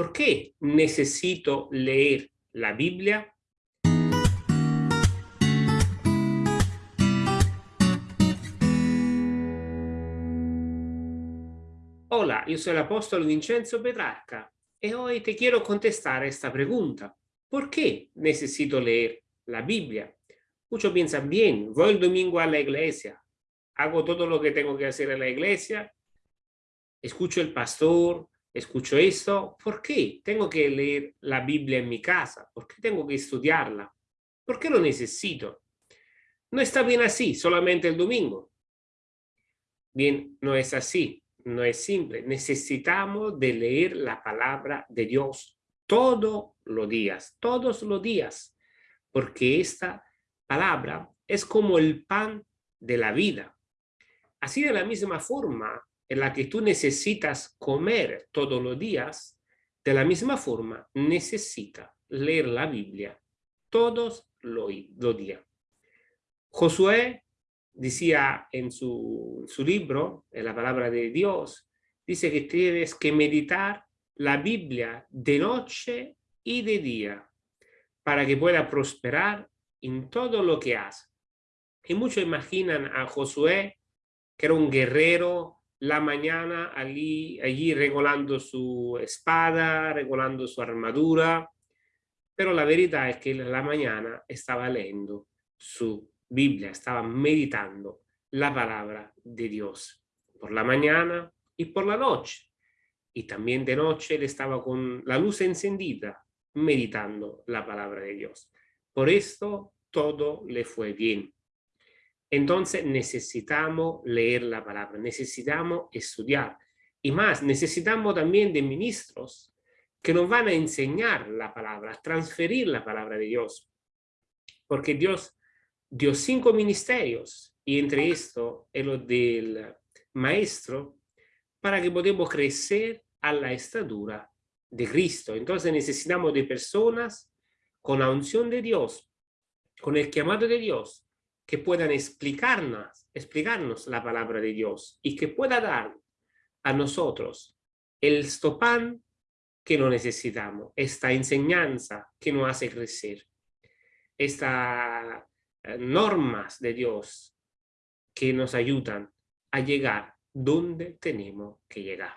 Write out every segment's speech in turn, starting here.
¿Por qué necesito leer la Biblia? Hola, yo soy el apóstol Vincenzo Petrarca y hoy te quiero contestar esta pregunta. ¿Por qué necesito leer la Biblia? Muchos piensan, bien, voy el domingo a la iglesia, hago todo lo que tengo que hacer en la iglesia, escucho el pastor, escucho esto, ¿por qué tengo que leer la Biblia en mi casa? ¿Por qué tengo que estudiarla? ¿Por qué lo necesito? No está bien así, solamente el domingo. Bien, no es así, no es simple. Necesitamos de leer la palabra de Dios todos los días, todos los días, porque esta palabra es como el pan de la vida. Así de la misma forma, en la que tú necesitas comer todos los días, de la misma forma necesita leer la Biblia todos los días. Josué decía en su, su libro, en la palabra de Dios, dice que tienes que meditar la Biblia de noche y de día para que pueda prosperar en todo lo que hace. Y muchos imaginan a Josué, que era un guerrero la mañana allí, allí regulando su espada, regulando su armadura, pero la verità es que la mañana estaba leyendo su Biblia, estaba meditando la palabra de Dios por la mañana y por la noche. Y también de noche él estaba con la luz encendida, meditando la palabra de Dios. Por esto todo le fue bien. Entonces necesitamos leer la palabra, necesitamos estudiar. Y más, necesitamos también de ministros que nos van a enseñar la palabra, a transferir la palabra de Dios. Porque Dios dio cinco ministerios y entre esto el del maestro para que podamos crecer a la estatura de Cristo. Entonces necesitamos de personas con la unción de Dios, con el llamado de Dios, que puedan explicarnos, explicarnos la palabra de Dios y que pueda dar a nosotros el stopán que no necesitamos, esta enseñanza que nos hace crecer, estas eh, normas de Dios que nos ayudan a llegar donde tenemos que llegar.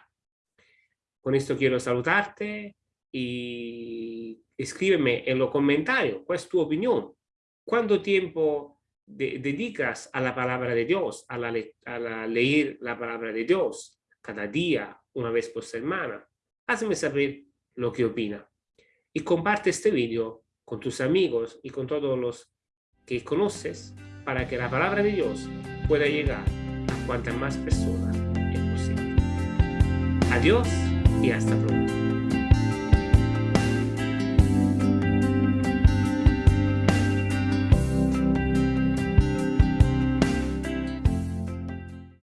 Con esto quiero saludarte y escríbeme en los comentarios cuál es tu opinión. ¿Cuánto tiempo dedicas a la palabra de Dios, a, la, a leer la palabra de Dios cada día, una vez por semana, hazme saber lo que opina. Y comparte este video con tus amigos y con todos los que conoces para que la palabra de Dios pueda llegar a cuantas más personas es posible. Adiós y hasta pronto.